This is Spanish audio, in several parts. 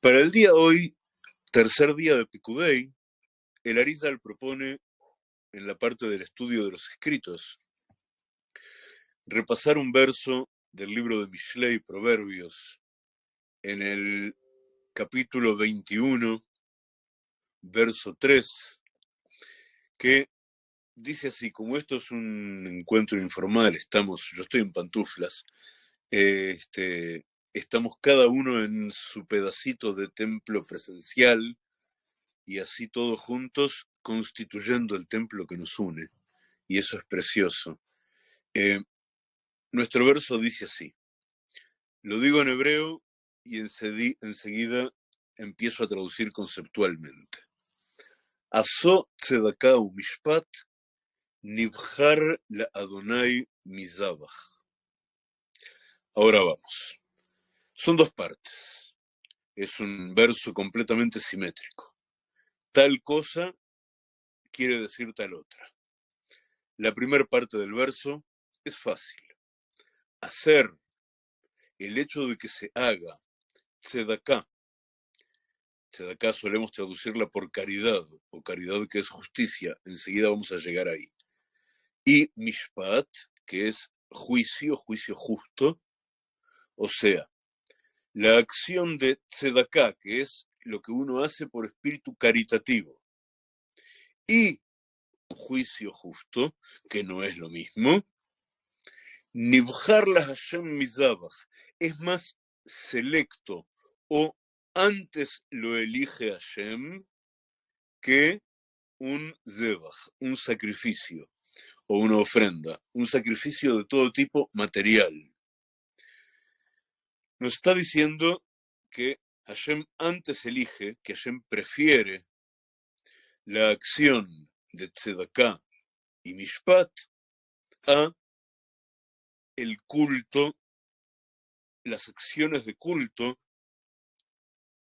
Para el día hoy, tercer día de Picudei, el Arizal propone, en la parte del estudio de los escritos, repasar un verso del libro de Mishlei, Proverbios, en el capítulo 21, verso 3, que dice así, como esto es un encuentro informal, estamos, yo estoy en pantuflas, este, estamos cada uno en su pedacito de templo presencial y así todos juntos constituyendo el templo que nos une. Y eso es precioso. Eh, nuestro verso dice así. Lo digo en hebreo y enseguida empiezo a traducir conceptualmente. Aso tzedakah nibhar la Adonai mizabach. Ahora vamos. Son dos partes. Es un verso completamente simétrico. Tal cosa quiere decir tal otra. La primera parte del verso es fácil. Hacer el hecho de que se haga tzedaká. Tzedaká solemos traducirla por caridad, o caridad que es justicia. Enseguida vamos a llegar ahí. Y mishpat, que es juicio, juicio justo. O sea, la acción de tzedakah, que es lo que uno hace por espíritu caritativo, y juicio justo, que no es lo mismo, Nibjar la Hashem Mizabach es más selecto o antes lo elige Hashem que un zebach, un sacrificio o una ofrenda, un sacrificio de todo tipo material nos está diciendo que Hashem antes elige, que Hashem prefiere la acción de Tzedakah y Mishpat a el culto, las acciones de culto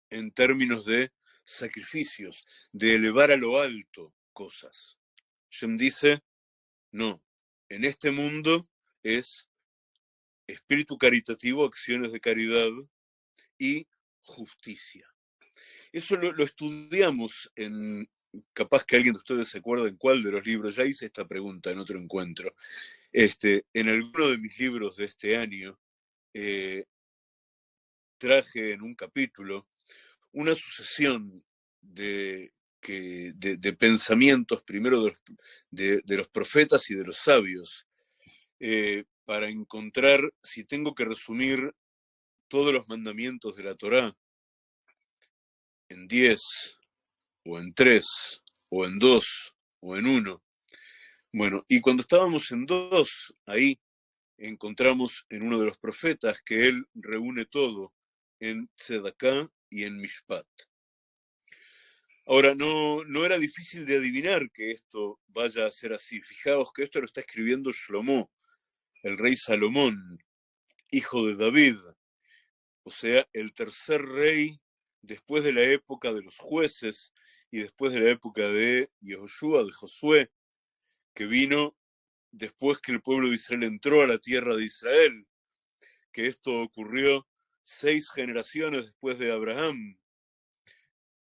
en términos de sacrificios, de elevar a lo alto cosas. Hashem dice, no, en este mundo es espíritu caritativo, acciones de caridad y justicia. Eso lo, estudiamos en, capaz que alguien de ustedes se acuerda en cuál de los libros, ya hice esta pregunta en otro encuentro. Este, en alguno de mis libros de este año eh, traje en un capítulo una sucesión de, de, pensamientos, primero de los, profetas y de los sabios, eh, para encontrar, si tengo que resumir todos los mandamientos de la Torá en diez, o en tres, o en dos, o en uno. Bueno, y cuando estábamos en dos, ahí encontramos en uno de los profetas que él reúne todo en Tzedaká y en Mishpat. Ahora, no, no era difícil de adivinar que esto vaya a ser así. Fijaos que esto lo está escribiendo Shlomo, el rey Salomón, hijo de David, o sea, el tercer rey después de la época de los jueces y después de la época de Yehoshua, de Josué, que vino después que el pueblo de Israel entró a la tierra de Israel, que esto ocurrió seis generaciones después de Abraham.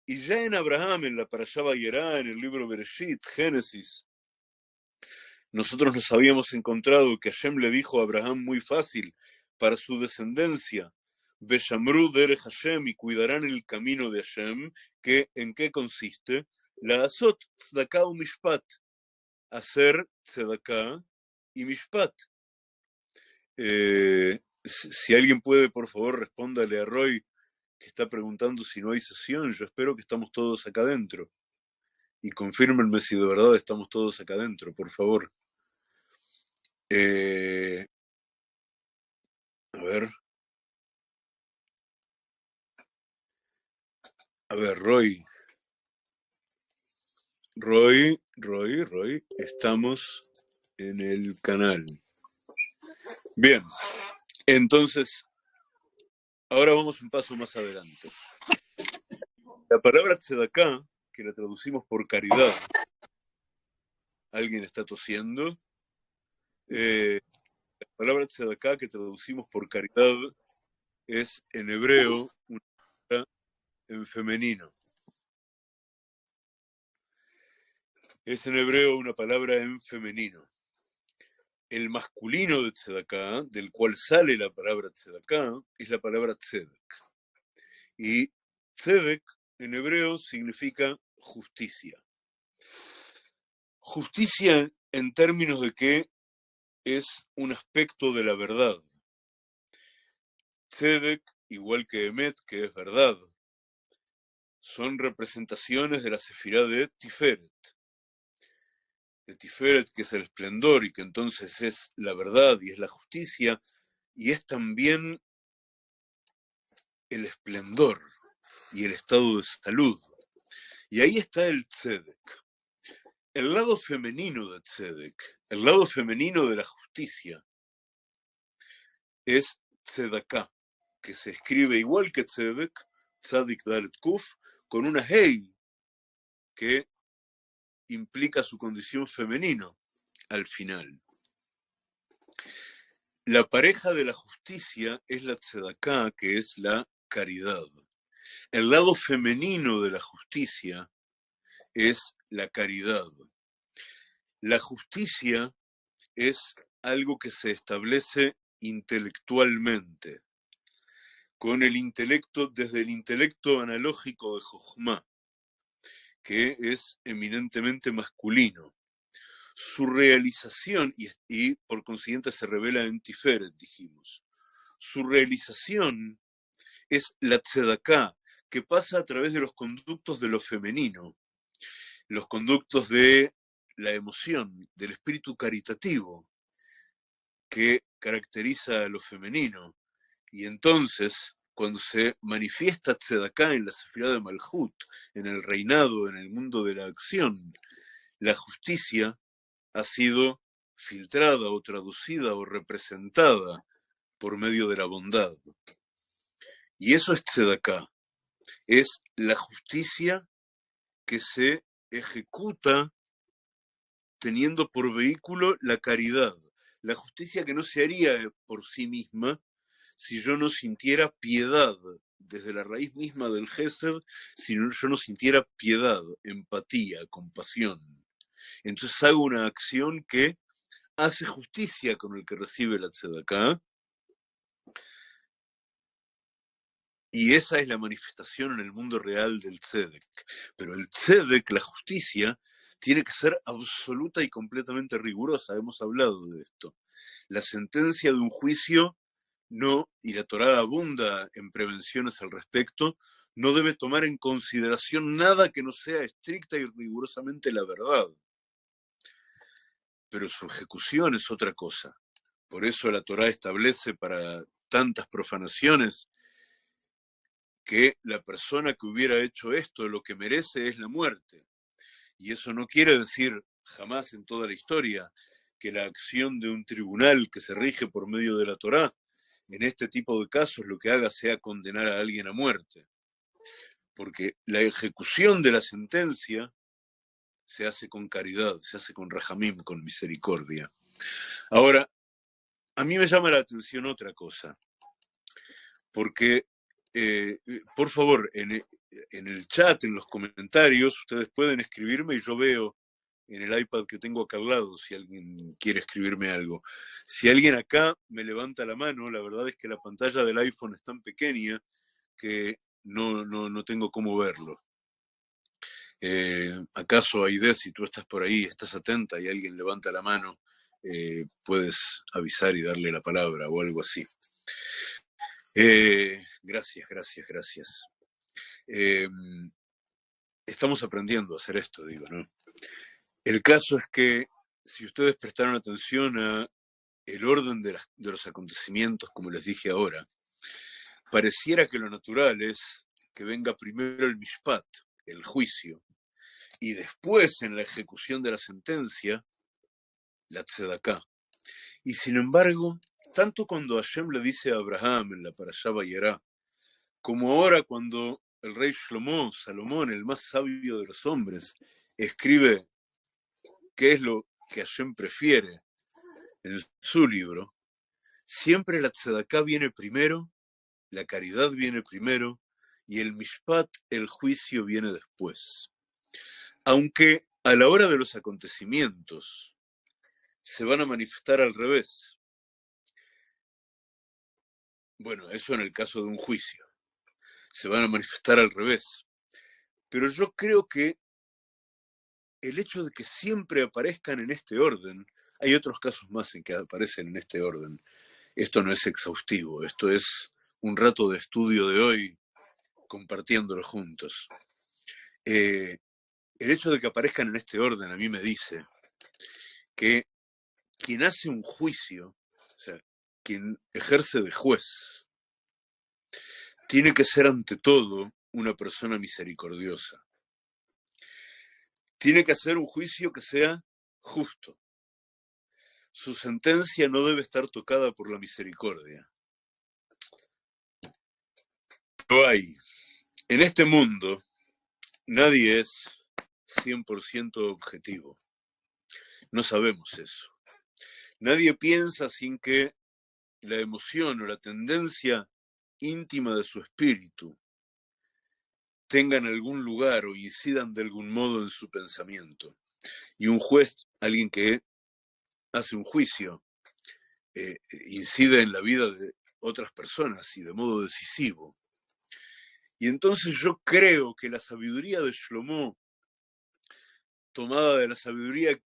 Y ya en Abraham, en la Parashá Bayerá, en el libro Bereshit, Génesis, nosotros nos habíamos encontrado que Hashem le dijo a Abraham muy fácil, para su descendencia, Beshamru dere Hashem y cuidarán el camino de Hashem, que ¿en qué consiste? La azot tzedakah mishpat, hacer tzedakah y mishpat. Eh, si alguien puede, por favor, respóndale a Roy, que está preguntando si no hay sesión. Yo espero que estamos todos acá adentro. Y confírmenme si de verdad estamos todos acá adentro, por favor. Eh, a ver. A ver, Roy. Roy, Roy, Roy, estamos en el canal. Bien, entonces, ahora vamos un paso más adelante. La palabra tzedakah, que la traducimos por caridad, ¿alguien está tosiendo? Eh, la palabra tzedakah que traducimos por caridad es en hebreo una en femenino. Es en hebreo una palabra en femenino. El masculino de tzedaká, del cual sale la palabra tzedaká, es la palabra tzedek. Y tzedek en hebreo significa justicia. Justicia en términos de que es un aspecto de la verdad. Tzedek, igual que Emet, que es verdad, son representaciones de la sefirá de Tiferet. De Tiferet, que es el esplendor y que entonces es la verdad y es la justicia, y es también el esplendor y el estado de salud. Y ahí está el tzedek. El lado femenino de tzedek, el lado femenino de la justicia, es tzedaká, que se escribe igual que tzedek, tzadik dalet kuf, con una hey que implica su condición femenino al final. La pareja de la justicia es la tzedaká, que es la caridad. El lado femenino de la justicia es la caridad. La justicia es algo que se establece intelectualmente, con el intelecto, desde el intelecto analógico de Jochma, que es eminentemente masculino. Su realización, y, y por consiguiente se revela en Tiferet, dijimos, su realización es la tzedaká, que pasa a través de los conductos de lo femenino, los conductos de la emoción, del espíritu caritativo que caracteriza a lo femenino. Y entonces, cuando se manifiesta Tzedaká en la sefirá de Malhut, en el reinado, en el mundo de la acción, la justicia ha sido filtrada o traducida o representada por medio de la bondad. Y eso es Tzedaká es la justicia que se ejecuta teniendo por vehículo la caridad, la justicia que no se haría por sí misma si yo no sintiera piedad desde la raíz misma del Gesed, si yo no sintiera piedad, empatía, compasión. Entonces hago una acción que hace justicia con el que recibe la tzedakah Y esa es la manifestación en el mundo real del tzedek. Pero el tzedek, la justicia, tiene que ser absoluta y completamente rigurosa. Hemos hablado de esto. La sentencia de un juicio no, y la Torah abunda en prevenciones al respecto, no debe tomar en consideración nada que no sea estricta y rigurosamente la verdad. Pero su ejecución es otra cosa. Por eso la Torah establece para tantas profanaciones que la persona que hubiera hecho esto lo que merece es la muerte. Y eso no quiere decir jamás en toda la historia que la acción de un tribunal que se rige por medio de la Torá, en este tipo de casos lo que haga sea condenar a alguien a muerte. Porque la ejecución de la sentencia se hace con caridad, se hace con rajamim, con misericordia. Ahora, a mí me llama la atención otra cosa, porque eh, eh, por favor, en, e, en, el chat, en los comentarios, ustedes pueden escribirme y yo veo en el iPad que tengo acá al lado si alguien quiere escribirme algo. Si alguien acá me levanta la mano, la verdad es que la pantalla del iPhone es tan pequeña que no, no, no tengo cómo verlo. Eh, ¿Acaso, Aide, si tú estás por ahí, estás atenta y alguien levanta la mano, puedes avisar y darle la palabra o algo así? Eh, gracias, gracias, gracias. Em, estamos aprendiendo a hacer esto, digo, ¿no? El caso es que si ustedes prestaron atención a el orden de, los acontecimientos, como les dije ahora, pareciera que lo natural es que venga primero el mishpat, el juicio, y después en la ejecución de la sentencia, la tzedaká. Y sin embargo, tanto cuando Hashem le dice a Abraham en la Parashá Bayerá, como ahora cuando el rey Shlomo, Salomón, el más sabio de los hombres, escribe qué es lo que Hashem prefiere en su libro, siempre la tzedaká viene primero, la caridad viene primero y el mishpat, el juicio, viene después. Aunque a la hora de los acontecimientos se van a manifestar al revés. Bueno, eso en el caso de un juicio. Se van a manifestar al revés. Pero yo creo que el hecho de que siempre aparezcan en este orden, hay otros casos más en que aparecen en este orden. Esto no es exhaustivo, esto es un rato de estudio de hoy compartiéndolo juntos. Eh, el hecho de que aparezcan en este orden a mí me dice que quien hace un juicio, o sea, quien ejerce de juez, tiene que ser ante todo una persona misericordiosa. Tiene que hacer un juicio que sea justo. Su sentencia no debe estar tocada por la misericordia. Hay. En este mundo, nadie es 100% objetivo. No sabemos eso. Nadie piensa sin que la emoción o la tendencia íntima de su espíritu tengan algún lugar o incidan de algún modo en su pensamiento. Y un juez, alguien que hace un juicio, eh, incide en la vida de otras personas y de modo decisivo. Y entonces yo creo que la sabiduría de Shlomo, tomada de la sabiduría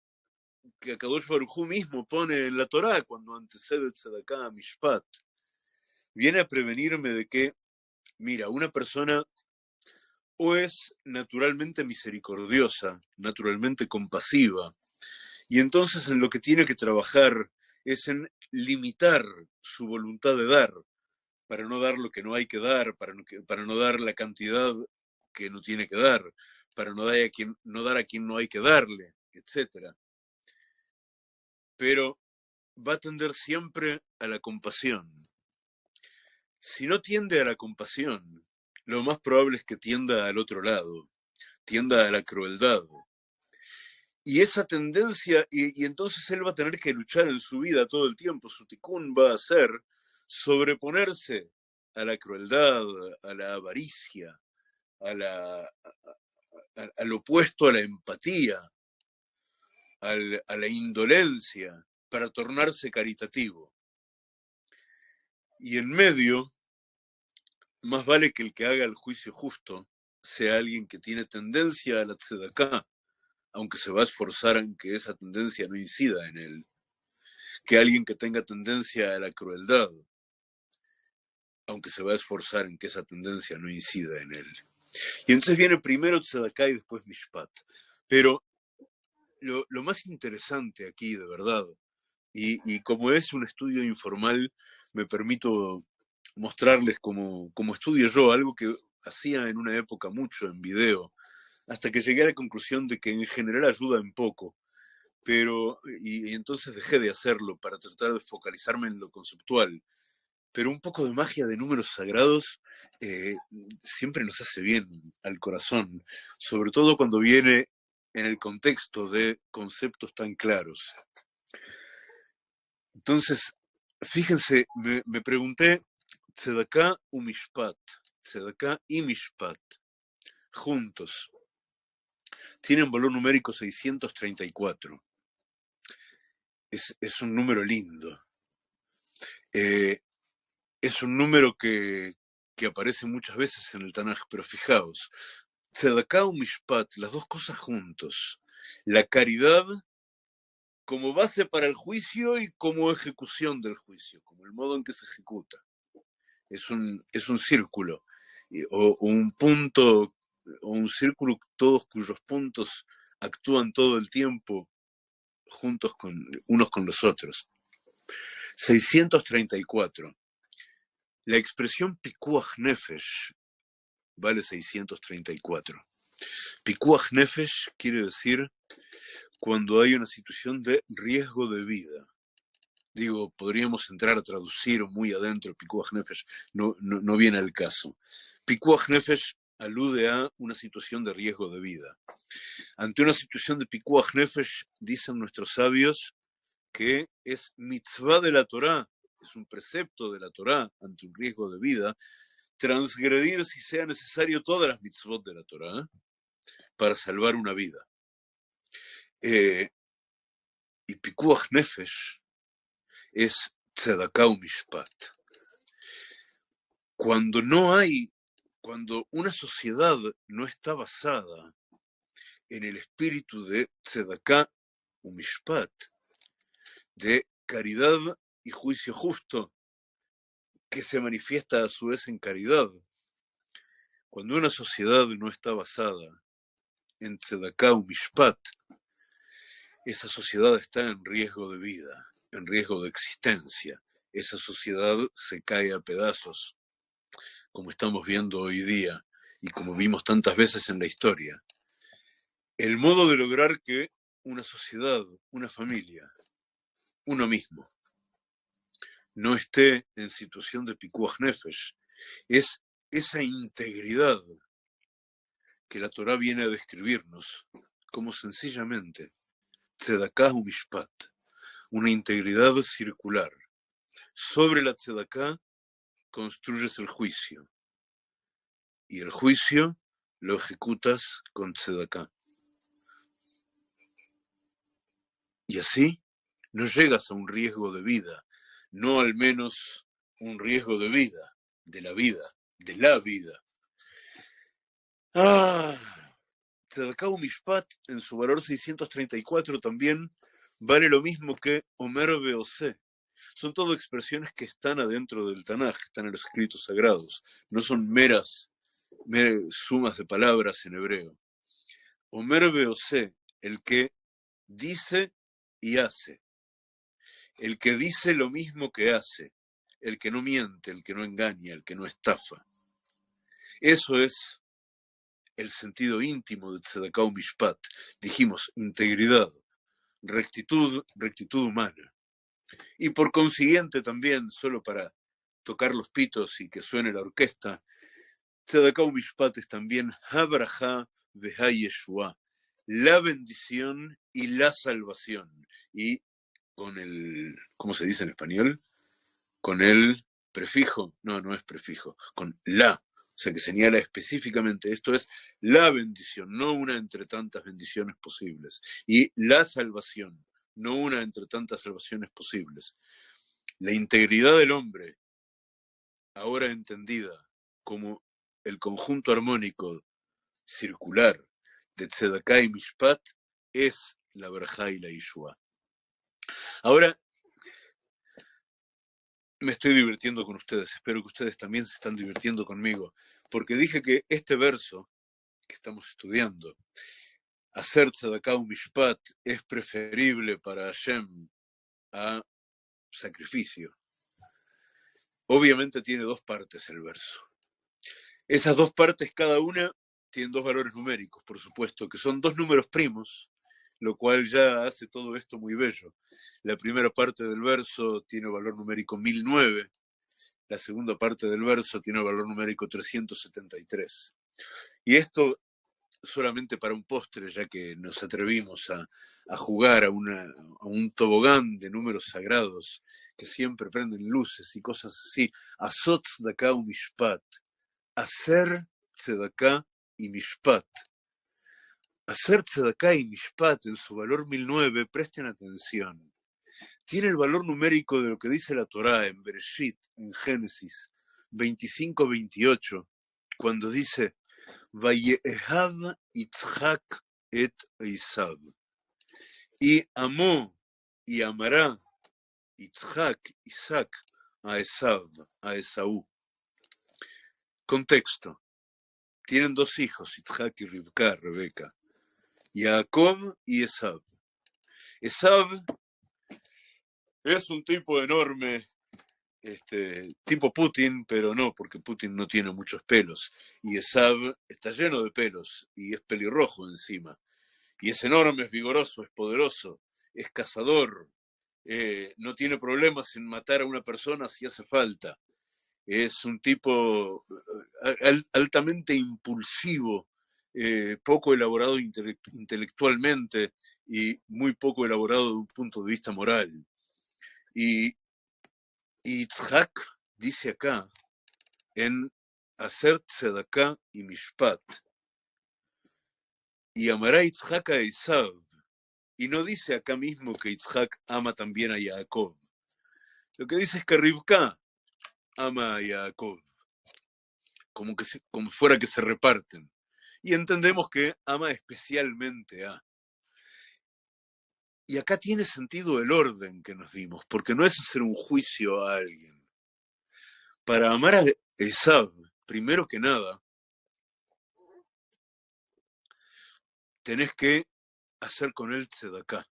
que Akadosh Baruj mismo pone en la Torá cuando antecede Tzedakah a Mishpat, viene a prevenirme de que, mira, una persona o es naturalmente misericordiosa, naturalmente compasiva, y entonces en lo que tiene que trabajar es en limitar su voluntad de dar, para no dar lo que no hay que dar, para no, dar la cantidad que no tiene que dar, para no dar a quien no, dar a quien no hay que darle, etc. Pero va a tender siempre a la compasión. Si no tiende a la compasión, lo más probable es que tienda al otro lado, tienda a la crueldad. Y esa tendencia, y, entonces él va a tener que luchar en su vida todo el tiempo, su ticún va a ser sobreponerse a la crueldad, a la avaricia, a la, al opuesto a la empatía, a la indolencia, para tornarse caritativo. Y en medio, más vale que el que haga el juicio justo sea alguien que tiene tendencia a la tzedaká, aunque se va a esforzar en que esa tendencia no incida en él, que alguien que tenga tendencia a la crueldad, aunque se va a esforzar en que esa tendencia no incida en él. Y entonces viene primero Tzedaká y después Mishpat. Pero lo, más interesante aquí, de verdad, y, como es un estudio informal, me permito mostrarles como, como estudio yo, algo que hacía en una época mucho en video, hasta que llegué a la conclusión de que en general ayuda en poco, pero, y entonces dejé de hacerlo para tratar de focalizarme en lo conceptual pero un poco de magia de números sagrados eh, siempre nos hace bien al corazón, sobre todo cuando viene en el contexto de conceptos tan claros. Entonces, fíjense, me, pregunté, Tzedakah u Mishpat, Tzedakah y Mishpat, juntos, tienen valor numérico 634. Es, es un número lindo. Eh, es un número que, aparece muchas veces en el Tanaj, pero fijaos, Tzedakah y Mishpat, las dos cosas juntos, la caridad como base para el juicio y como ejecución del juicio, como el modo en que se ejecuta. Es un, es un círculo, o, un punto, o un círculo todos cuyos puntos actúan todo el tiempo juntos con unos con los otros. 634. La expresión pikuach nefesh vale 634. Pikuach nefesh quiere decir cuando hay una situación de riesgo de vida. Digo, podríamos entrar a traducir muy adentro, pikuach nefesh no, no, viene al caso. Pikuach nefesh alude a una situación de riesgo de vida. Ante una situación de pikuach nefesh, dicen nuestros sabios que es mitzvah de la Torah es un precepto de la Torá ante un riesgo de vida, transgredir, si sea necesario, todas las mitzvot de la Torah para salvar una vida. Eh, y Pikuach Nefesh es Tzedakah Mishpat. Cuando no hay, cuando una sociedad no está basada en el espíritu de Tzedakah Mishpat, de caridad y juicio justo, que se manifiesta a su vez en caridad. Cuando una sociedad no está basada en Tzedakah Mishpat, esa sociedad está en riesgo de vida, en riesgo de existencia. Esa sociedad se cae a pedazos, como estamos viendo hoy día y como vimos tantas veces en la historia. El modo de lograr que una sociedad, una familia, uno mismo, no esté en situación de pikuach nefesh, es esa integridad que la Torah viene a describirnos como sencillamente Tzedaká Mishpat, una integridad circular. Sobre la Tzedaká construyes el juicio y el juicio lo ejecutas con Tzedaká. Y así no llegas a un riesgo de vida, no al menos un riesgo de vida, de la vida, de la vida. Ah, Tzedakah Mishpat en su valor 634 también vale lo mismo que Omer Beose. Son todo expresiones que están adentro del Tanaj, están en los escritos sagrados, no son meras, sumas de palabras en hebreo. Omer Beose, el que dice y hace, el que dice lo mismo que hace, el que no miente, el que no engaña, el que no estafa. Eso es el sentido íntimo de Tzedakah Mishpat. Dijimos integridad, rectitud, rectitud humana. Y por consiguiente también, solo para tocar los pitos y que suene la orquesta, Tzedakah Mishpat es también Habraha Beha Yeshua, la bendición y la salvación. Y con el, ¿cómo se dice en español? Con el prefijo, no, no es prefijo, con la o sea, que señala específicamente esto es la bendición, no una entre tantas bendiciones posibles, y la salvación, no una entre tantas salvaciones posibles. La integridad del hombre, ahora entendida como el conjunto armónico circular de Tzedakah y Mishpat, es la Berjá y la Yeshua. Ahora, me estoy divirtiendo con ustedes, espero que ustedes también se están divirtiendo conmigo, porque dije que este verso que estamos estudiando, hacer tzedakah mishpat, es preferible para Hashem a sacrificio. Obviamente tiene dos partes el verso. Esas dos partes, cada una, tienen dos valores numéricos, por supuesto, que son dos números primos, lo cual ya hace todo esto muy bello. La primera parte del verso tiene valor numérico 1009, la segunda parte del verso tiene valor numérico 373. Y esto solamente para un postre, ya que nos atrevimos a, jugar a, un tobogán de números sagrados que siempre prenden luces y cosas así. Azot tzedakah u mishpat. Hacer tzedakah y mishpat. Hacer tzedakah y mishpat en su valor 1009, presten atención, tiene el valor numérico de lo que dice la Torá en Bereshit, en Génesis 25-28, cuando dice, Vayehav Itzhak et Isab. Y amó y amará Itzhak, Isaac, a Esab, a Esaú. Contexto. Tienen dos hijos, Itzhak y Rivka, Rebeca. Jacob y Esab. Esab es un tipo enorme, este, tipo Putin, pero no, porque Putin no tiene muchos pelos. Y Esab está lleno de pelos y es pelirrojo encima. Y es enorme, es vigoroso, es poderoso, es cazador, eh, no tiene problemas en matar a una persona si hace falta. Es un tipo eh, altamente impulsivo, eh, poco elaborado intelectualmente y muy poco elaborado de un punto de vista moral. Y Itzhak dice acá, en hacer tzedaká y mishpat. Y amará Yitzhak a Isab. Y no dice acá mismo que Yitzhak ama también a Jacob. Lo que dice es que Rivka ama a Jacob. Como, que como fuera que se reparten. Y entendemos que ama especialmente a. Y acá tiene sentido el orden que nos dimos, porque no es hacer un juicio a alguien. Para amar a Esab, primero que nada, tenés que hacer con él acá.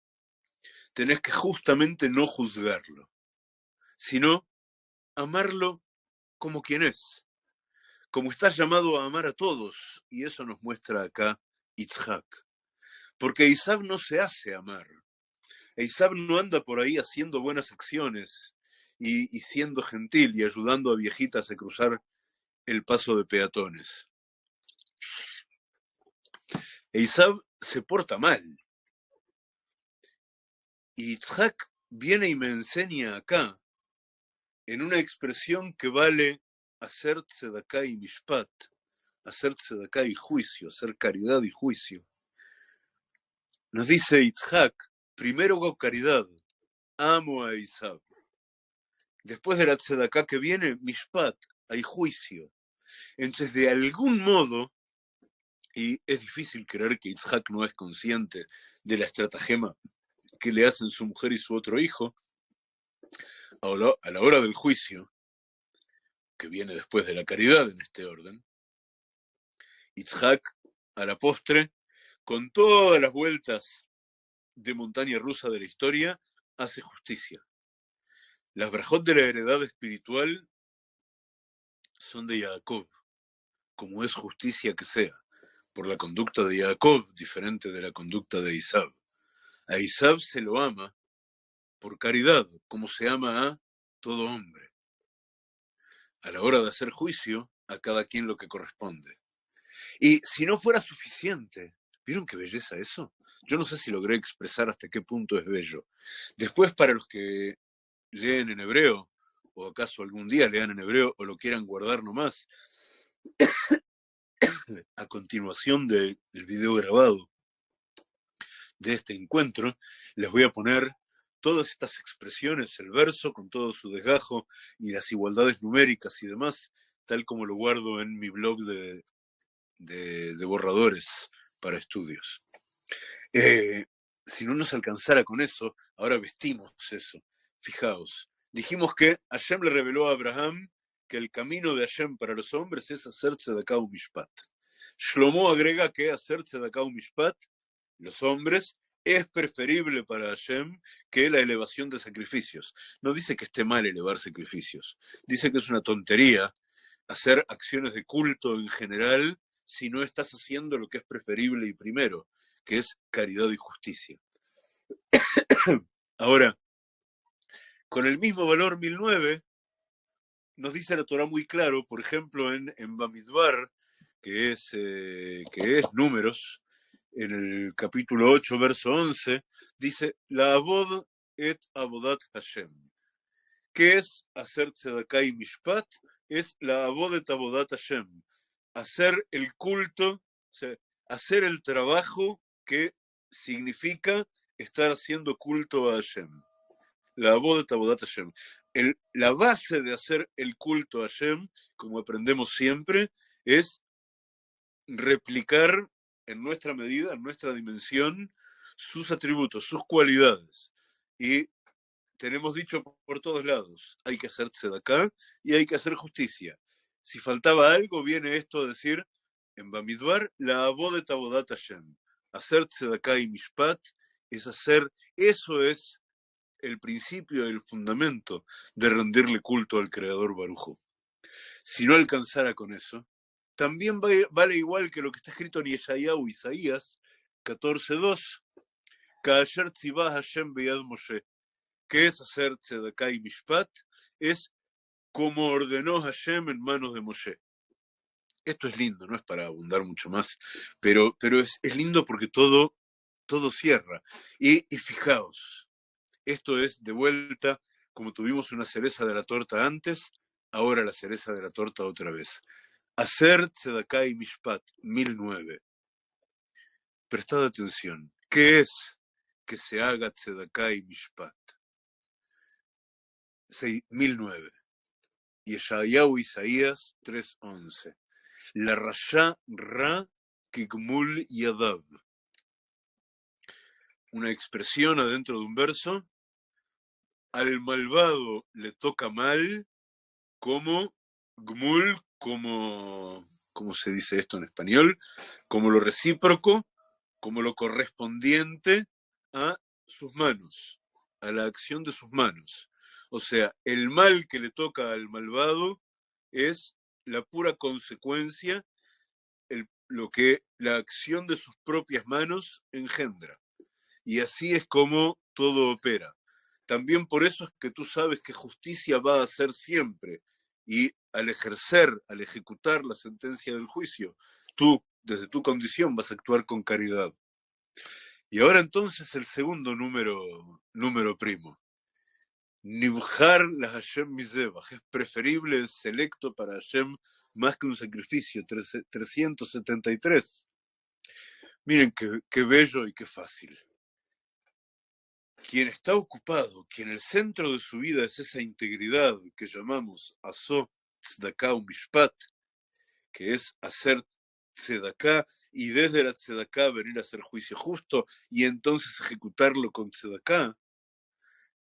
Tenés que justamente no juzgarlo, sino amarlo como quien es, como estás llamado a amar a todos, y eso nos muestra acá Itzhak. Porque Isab no se hace amar. Isab no anda por ahí haciendo buenas acciones y, siendo gentil y ayudando a viejitas a cruzar el paso de peatones. Isab se porta mal. Y Itzhak viene y me enseña acá, en una expresión que vale hacer tzedaká y mishpat, hacer tzedaká y juicio, hacer caridad y juicio. Nos dice Itzhak, primero hago caridad, amo a Isab. Después de la tzedaká que viene, mishpat, hay juicio. Entonces, de algún modo, y es difícil creer que Isaac no es consciente de la estratagema que le hacen su mujer y su otro hijo, a la hora del juicio, que viene después de la caridad en este orden, Itzhak, a la postre, con todas las vueltas de montaña rusa de la historia, hace justicia. Las brajot de la heredad espiritual son de Jacob, como es justicia que sea, por la conducta de Jacob, diferente de la conducta de Isab. A Isab se lo ama por caridad, como se ama a todo hombre. A la hora de hacer juicio, a cada quien lo que corresponde. Y si no fuera suficiente, ¿vieron qué belleza eso? Yo no sé si logré expresar hasta qué punto es bello. Después, para los que leen en hebreo, o acaso algún día lean en hebreo o lo quieran guardar nomás, a continuación del video grabado de este encuentro, les voy a poner todas estas expresiones, el verso con todo su desgajo y las igualdades numéricas y demás, tal como lo guardo en mi blog de, borradores para estudios. Eh, si no nos alcanzara con eso, ahora vestimos eso. Fijaos, dijimos que Hashem le reveló a Abraham que el camino de Hashem para los hombres es hacerse de un mishpat. Shlomo agrega que hacerse de un mishpat, los hombres, es preferible para Hashem que la elevación de sacrificios. No dice que esté mal elevar sacrificios, dice que es una tontería hacer acciones de culto en general si no estás haciendo lo que es preferible y primero, que es caridad y justicia. Ahora, con el mismo valor 1009, nos dice la Torah muy claro, por ejemplo, en, en Bamidbar, que es, eh, que es números, el capítulo 8, verso 11, dice, la abod et abodat Hashem. ¿Qué es hacer tzedakah y mishpat? Es la abod et abodat Hashem. Hacer el culto, hacer el trabajo que significa estar haciendo culto a Hashem la boda de Hashem. El, la base de hacer el culto a Hashem, como aprendemos siempre, es replicar en nuestra medida, en nuestra dimensión, sus atributos, sus cualidades. Y tenemos dicho por todos lados, hay que hacerse de acá y hay que hacer justicia. Si faltaba algo, viene esto a decir en Bamidbar, la boda de Tabodat Hashem. Hacerse de acá y Mishpat es hacer, eso es el principio el fundamento de rendirle culto al Creador Barujo. Si no alcanzara con eso, también vale igual que lo que está escrito en Isaías 14.2, Tzibah Hashem Beyad Moshe, que es hacer Tzedakah y Mishpat, es como ordenó Hashem en manos de Moshe. Esto es lindo, no es para abundar mucho más, pero, pero es, lindo porque todo, todo cierra. Y, y fijaos, esto es de vuelta, como tuvimos una cereza de la torta antes, ahora la cereza de la torta otra vez. Hacer Tzedaká y Mishpat, 1009. Prestad atención. ¿Qué es que se haga Tzedaká y Mishpat? 1009. Yeshayahu Isaías 3.11. La Rasha Ra Kigmul Yadav. Una expresión adentro de un verso. Al malvado le toca mal como Gmul, como, ¿cómo se dice esto en español? Como lo recíproco, como lo correspondiente a sus manos, a la acción de sus manos. O sea, el mal que le toca al malvado es la pura consecuencia, lo que la acción de sus propias manos engendra. Y así es como todo opera. También por eso es que tú sabes que justicia va a ser siempre. Y al ejercer, al ejecutar la sentencia del juicio, tú, desde tu condición, vas a actuar con caridad. Y ahora entonces el segundo número, número primo. Nibjar la Hashem Mizebach. Es preferible, el selecto para Hashem más que un sacrificio. 373. Miren qué, qué bello y qué fácil. Quien está ocupado, quien el centro de su vida es esa integridad que llamamos Aso Tzedakah Mishpat, que es hacer Tzedakah y desde la Tzedakah venir a hacer juicio justo y entonces ejecutarlo con Tzedakah,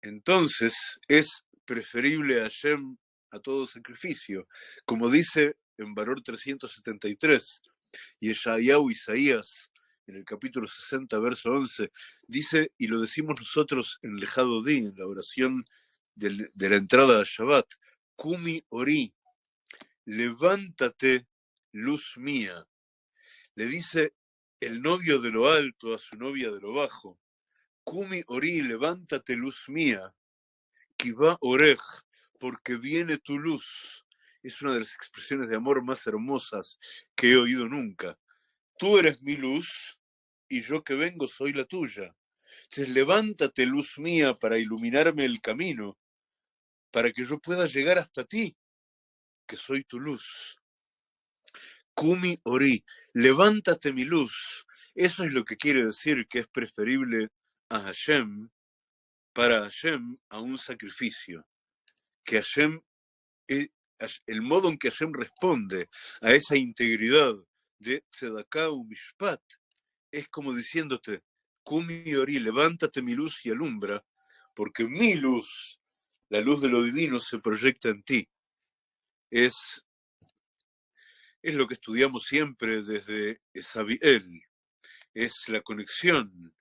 entonces es preferible a Hashem a todo sacrificio. Como dice en Valor 373, y Eshayahu Isaías, en el capítulo 60, verso 11, dice, y lo decimos nosotros en Lejado Di, en la oración de, la entrada a Shabbat, Kumi Ori, levántate, luz mía. Le dice el novio de lo alto a su novia de lo bajo, Kumi Ori, levántate, luz mía, Kiva Orej, porque viene tu luz. Es una de las expresiones de amor más hermosas que he oído nunca. Tú eres mi luz y yo que vengo soy la tuya. Entonces levántate, luz mía, para iluminarme el camino, para que yo pueda llegar hasta ti, que soy tu luz. Kumi Ori, levántate mi luz. Eso es lo que quiere decir que es preferible a Hashem, para Hashem, a un sacrificio. Que Hashem, eh, el modo en que Hashem responde a esa integridad de Tzedakah Mishpat, es como diciéndote, Kumi Ori, levántate mi luz y alumbra, porque mi luz, la luz de lo divino, se proyecta en ti. Es, es lo que estudiamos siempre desde Esabiel, es la conexión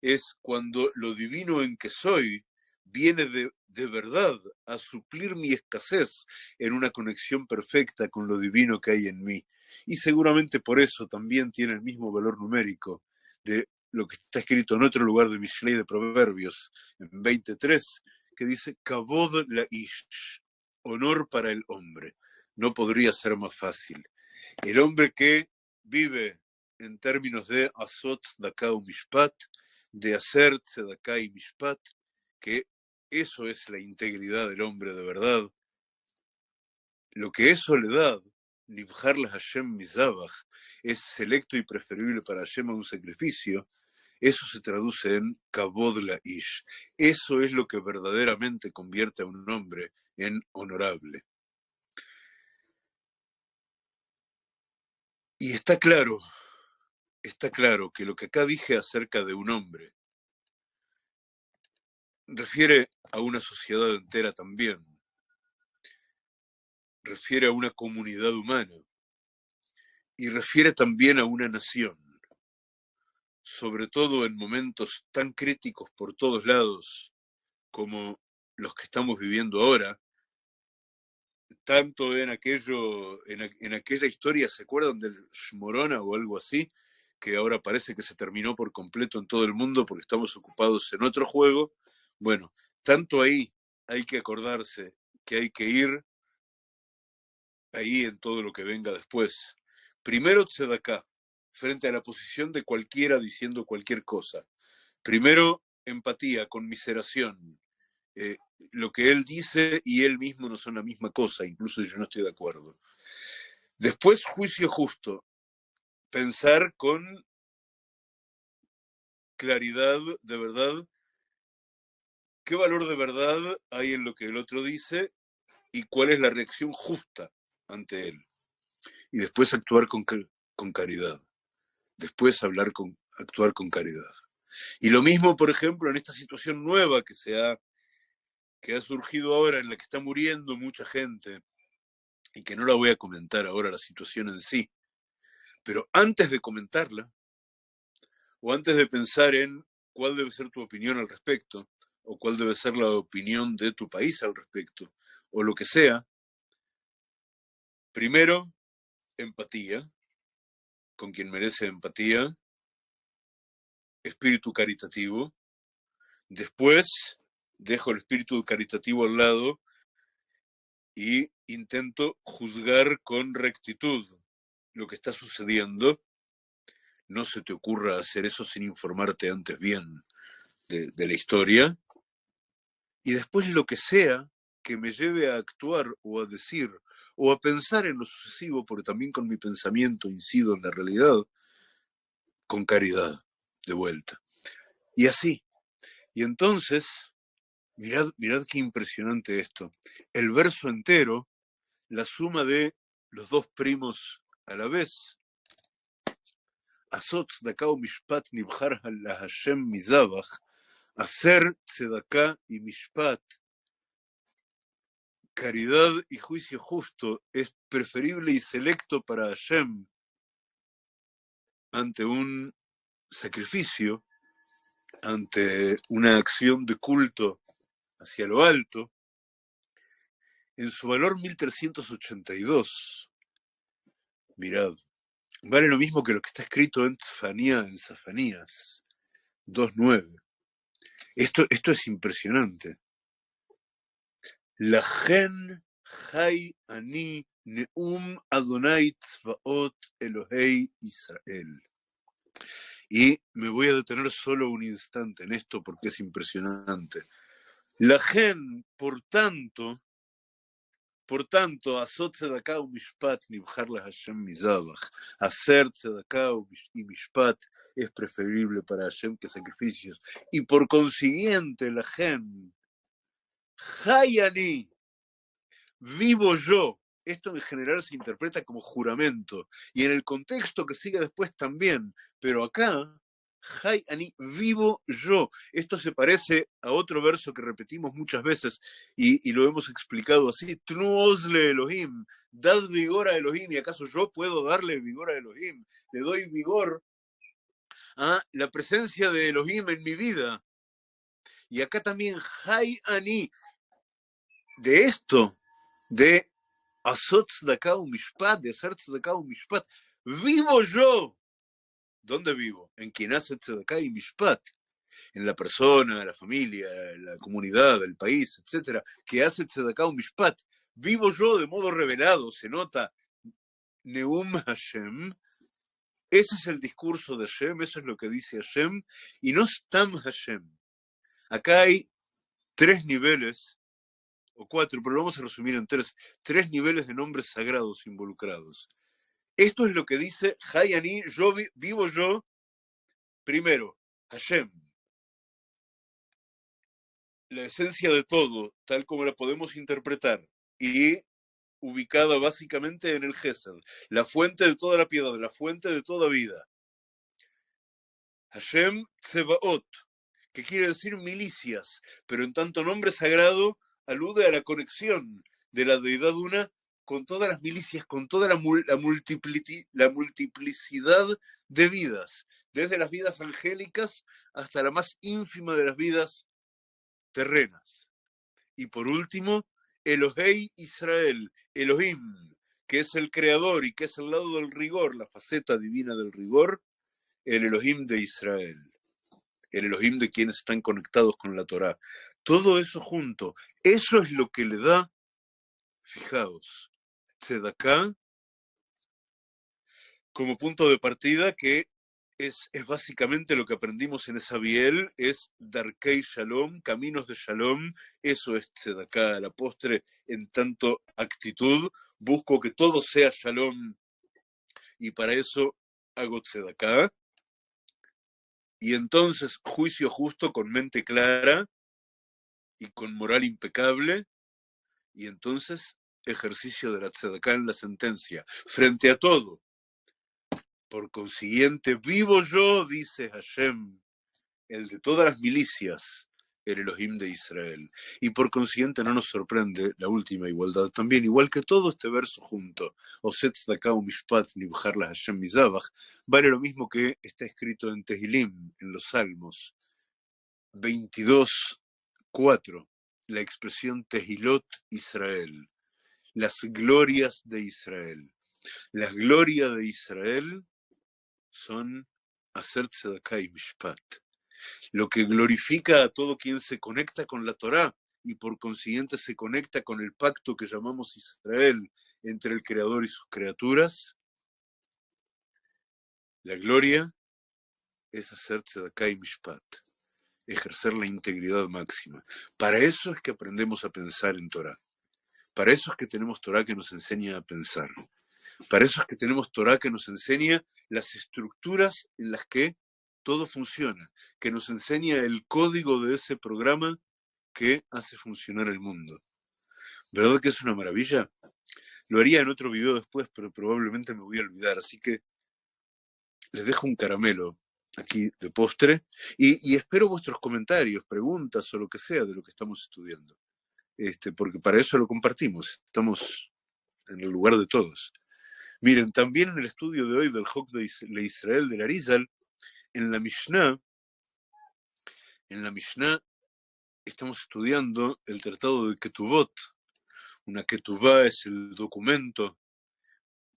es cuando lo divino en que soy viene de, de, verdad a suplir mi escasez en una conexión perfecta con lo divino que hay en mí. Y seguramente por eso también tiene el mismo valor numérico de lo que está escrito en otro lugar de Mishlei de Proverbios, en 23, que dice, Kabod la ish, honor para el hombre. No podría ser más fácil. El hombre que vive en términos de Azot Dakau Mishpat, de hacer tzedakah y mishpat, que eso es la integridad del hombre de verdad. Lo que es soledad, nibjar la Hashem mizabach, es selecto y preferible para Hashem a un sacrificio, eso se traduce en kabod la ish. Eso es lo que verdaderamente convierte a un hombre en honorable. Y está claro está claro que lo que acá dije acerca de un hombre refiere a una sociedad entera también, refiere a una comunidad humana y refiere también a una nación, sobre todo en momentos tan críticos por todos lados como los que estamos viviendo ahora, tanto en aquello, en, aquella historia, ¿se acuerdan del Shmorona o algo así? que ahora parece que se terminó por completo en todo el mundo porque estamos ocupados en otro juego. Bueno, tanto ahí hay que acordarse que hay que ir ahí en todo lo que venga después. Primero acá frente a la posición de cualquiera diciendo cualquier cosa. Primero, empatía, conmiseración. Eh, lo que él dice y él mismo no son la misma cosa, incluso yo no estoy de acuerdo. Después, juicio justo. Pensar con claridad de verdad qué valor de verdad hay en lo que el otro dice y cuál es la reacción justa ante él. Y después actuar con, con caridad. Después hablar con, actuar con caridad. Y lo mismo, por ejemplo, en esta situación nueva que se ha, que ha surgido ahora, en la que está muriendo mucha gente, y que no la voy a comentar ahora la situación en sí, pero antes de comentarla, o antes de pensar en cuál debe ser tu opinión al respecto, o cuál debe ser la opinión de tu país al respecto, o lo que sea, primero, empatía, con quien merece empatía, espíritu caritativo, después dejo el espíritu caritativo al lado y intento juzgar con rectitud lo que está sucediendo. No se te ocurra hacer eso sin informarte antes bien de, la historia. Y después lo que sea que me lleve a actuar o a decir o a pensar en lo sucesivo, porque también con mi pensamiento incido en la realidad, con caridad, de vuelta. Y así. Y entonces, mirad, mirad qué impresionante esto. El verso entero, la suma de los dos primos a la vez, mishpat nibjar la Hashem mizabach, hacer y mishpat, caridad y juicio justo es preferible y selecto para Hashem ante un sacrificio, ante una acción de culto hacia lo alto, en su valor 1382, mirad, vale lo mismo que lo que está escrito en Tfanía, en Safanías 2.9. Esto, esto es impresionante. La gen hay ani neum Adonai tzvaot Elohei Israel. Y me voy a detener solo un instante en esto porque es impresionante. La gen, por tanto, por tanto, azot tzedakah mishpat nibjar la Hashem mizabach. Hacer tzedakah y mishpat es preferible para Hashem que sacrificios. Y por consiguiente, la gen, hayani, vivo yo, esto en general se interpreta como juramento, y en el contexto que sigue después también, pero acá, Hay Ani, vivo yo. Esto se parece a otro verso que repetimos muchas veces y, lo hemos explicado así, Tnuosle Elohim, dad vigor a Elohim, y acaso yo puedo darle vigor a Elohim, le doy vigor a la presencia de Elohim en mi vida. Y acá también Hay Ani, de esto, de de Mishpat, de hacer Tzedakah Mishpat. Vivo yo. ¿Dónde vivo? En quien hace Tzedakah y Mishpat. En la persona, la familia, la comunidad, el país, etcétera, que hace Tzedakah Mishpat. Vivo yo de modo revelado, se nota Neum Hashem. Ese es el discurso de Hashem, eso es lo que dice Hashem, y no Stam Hashem. Acá hay tres niveles o cuatro, pero vamos a resumir en tres, tres niveles de nombres sagrados involucrados. Esto es lo que dice Hayani, yo vivo yo, primero, Hashem, la esencia de todo, tal como la podemos interpretar, y ubicada básicamente en el Gesed, la fuente de toda la piedad, la fuente de toda vida. Hashem Tsebaot, que quiere decir milicias, pero en tanto nombre sagrado alude a la conexión de la deidad una con todas las milicias, con toda la, la, la multiplicidad de vidas, desde las vidas angélicas hasta la más ínfima de las vidas terrenas. Y por último, Elohei Israel, Elohim, que es el creador y que es el lado del rigor, la faceta divina del rigor, el Elohim de Israel, el Elohim de quienes están conectados con la Torá. Todo eso junto, eso es lo que le da, fijaos, acá como punto de partida que es, es, básicamente lo que aprendimos en esa biel, es Darkei Shalom, caminos de Shalom, eso es Tzedaká, la postre en tanto actitud, busco que todo sea shalom y para eso hago tzedaká. Y entonces juicio justo con mente clara y con moral impecable. Y entonces ejercicio de la tzedaká en la sentencia, frente a todo. Por consiguiente, vivo yo, dice Hashem, el de todas las milicias, el Elohim de Israel. Y por consiguiente no nos sorprende la última igualdad también, igual que todo este verso junto, Oset Mishpat Hashem Mizabach, vale lo mismo que está escrito en Tehilim, en los Salmos 22, 4, la expresión Tehilot Israel, las glorias de Israel. Las glorias de Israel son hacer tzedakah y mishpat lo que glorifica a todo quien se conecta con la Torá y por consiguiente se conecta con el pacto que llamamos Israel entre el Creador y sus criaturas. La gloria es hacer tzedakah y mishpat, ejercer la integridad máxima. Para eso es que aprendemos a pensar en Torah. Para eso es que tenemos Torah que nos enseña a pensar. Para eso es que tenemos Torah que nos enseña las estructuras en las que todo funciona, que nos enseña el código de ese programa que hace funcionar el mundo. ¿Verdad que es una maravilla? Lo haría en otro video después, pero probablemente me voy a olvidar, así que les dejo un caramelo aquí de postre y, espero vuestros comentarios, preguntas o lo que sea de lo que estamos estudiando, este, porque para eso lo compartimos, estamos en el lugar de todos. Miren, también en el estudio de hoy del Hok de Israel de Arizal, en la Mishnah, en la Mishnah estamos estudiando el tratado de Ketubot. Una Ketubá es el documento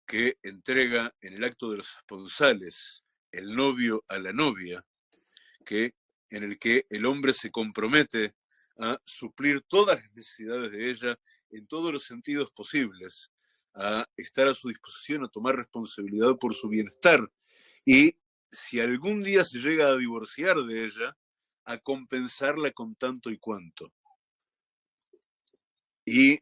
que entrega en el acto de los esponsales el novio a la novia, que, en el que el hombre se compromete a suplir todas las necesidades de ella en todos los sentidos posibles, a estar a su disposición, a tomar responsabilidad por su bienestar y si algún día se llega a divorciar de ella, a compensarla con tanto y cuanto. Y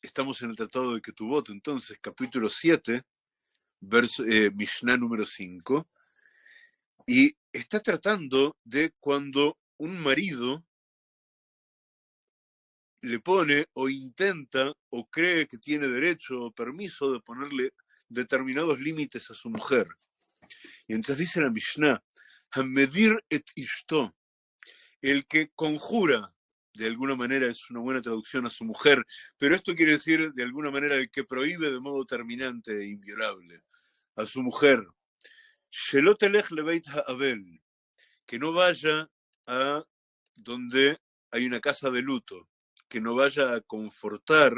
estamos en el Tratado de Ketubot, entonces, capítulo 7, verso, eh, Mishnah número 5, y está tratando de cuando un marido le pone o intenta o cree que tiene derecho o permiso de ponerle determinados límites a su mujer. Y entonces dice la Mishnah, Hamedir et Ishto, el que conjura, de alguna manera es una buena traducción a su mujer, pero esto quiere decir de alguna manera el que prohíbe de modo terminante e inviolable a su mujer, Abel, que no vaya a donde hay una casa de luto, que no vaya a confortar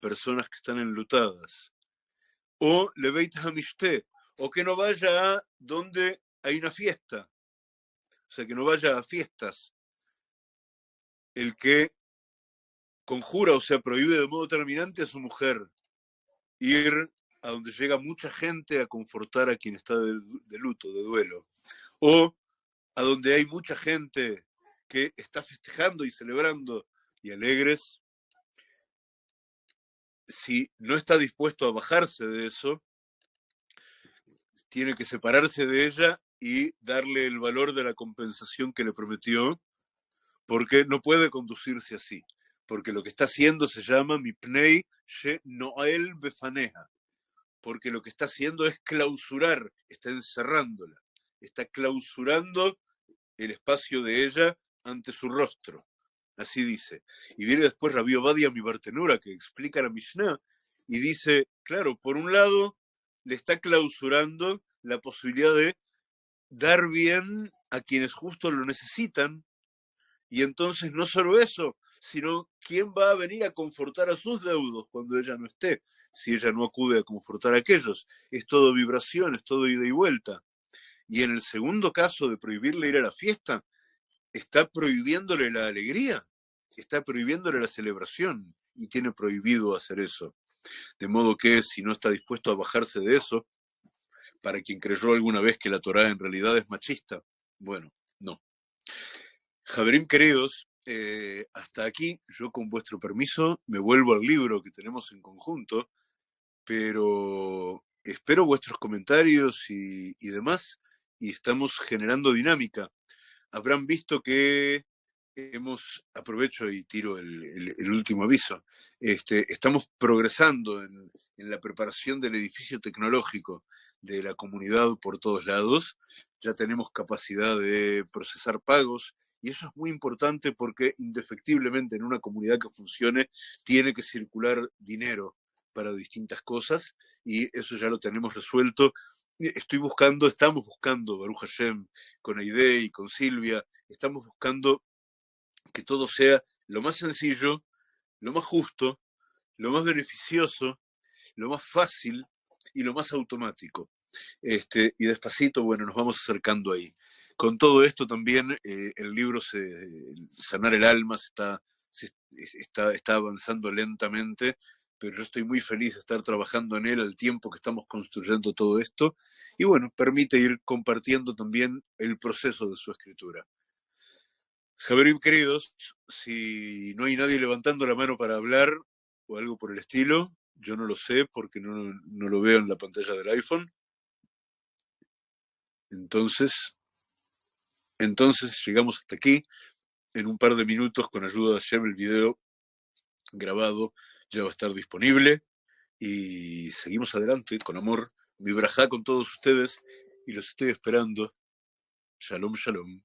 personas que están enlutadas. O Leveit Hamishte, o que no vaya a donde hay una fiesta, o sea, que no vaya a fiestas. El que conjura, o sea, prohíbe de modo terminante a su mujer ir a donde llega mucha gente a confortar a quien está de, de luto, de duelo, o a donde hay mucha gente que está festejando y celebrando y alegres, si no está dispuesto a bajarse de eso, tiene que separarse de ella y darle el valor de la compensación que le prometió, porque no puede conducirse así, porque lo que está haciendo se llama Mipnei She Noel Befaneja, porque lo que está haciendo es clausurar, está encerrándola, está clausurando el espacio de ella ante su rostro. Así dice. Y viene después Rabbi Obadia mi Bartenura, que explica la Mishnah, y dice, claro, por un lado, le está clausurando la posibilidad de dar bien a quienes justo lo necesitan. Y entonces no solo eso, sino quién va a venir a confortar a sus deudos cuando ella no esté, si ella no acude a confortar a aquellos. Es todo vibración, es todo ida y vuelta. Y en el segundo caso de prohibirle ir a la fiesta, está prohibiéndole la alegría, está prohibiéndole la celebración y tiene prohibido hacer eso. De modo que si no está dispuesto a bajarse de eso, para quien creyó alguna vez que la Torá en realidad es machista, bueno, no. Javerín queridos, eh, hasta aquí, yo con vuestro permiso me vuelvo al libro que tenemos en conjunto, pero espero vuestros comentarios y, demás, y estamos generando dinámica. Habrán visto que hemos, aprovecho y tiro el, último aviso, este, estamos progresando en, la preparación del edificio tecnológico de la comunidad por todos lados, ya tenemos capacidad de procesar pagos y eso es muy importante porque indefectiblemente en una comunidad que funcione tiene que circular dinero para distintas cosas y eso ya lo tenemos resuelto. Estoy buscando, estamos buscando, Baruch Hashem, con Aide y con Silvia, estamos buscando que todo sea lo más sencillo, lo más justo, lo más beneficioso, lo más fácil y lo más automático. Este, y despacito, bueno, nos vamos acercando ahí. Con todo esto también eh, el libro Sanar el Alma está, está, está avanzando lentamente, pero yo estoy muy feliz de estar trabajando en él al tiempo que estamos construyendo todo esto. Y bueno, permite ir compartiendo también el proceso de su escritura. Javerim, queridos, si no hay nadie levantando la mano para hablar o algo por el estilo, yo no lo sé porque no, lo veo en la pantalla del iPhone. Entonces, entonces llegamos hasta aquí. En un par de minutos, con ayuda de Hashem, el video grabado ya va a estar disponible. Y seguimos adelante con amor. Mi braja con todos ustedes y los estoy esperando. Shalom, shalom.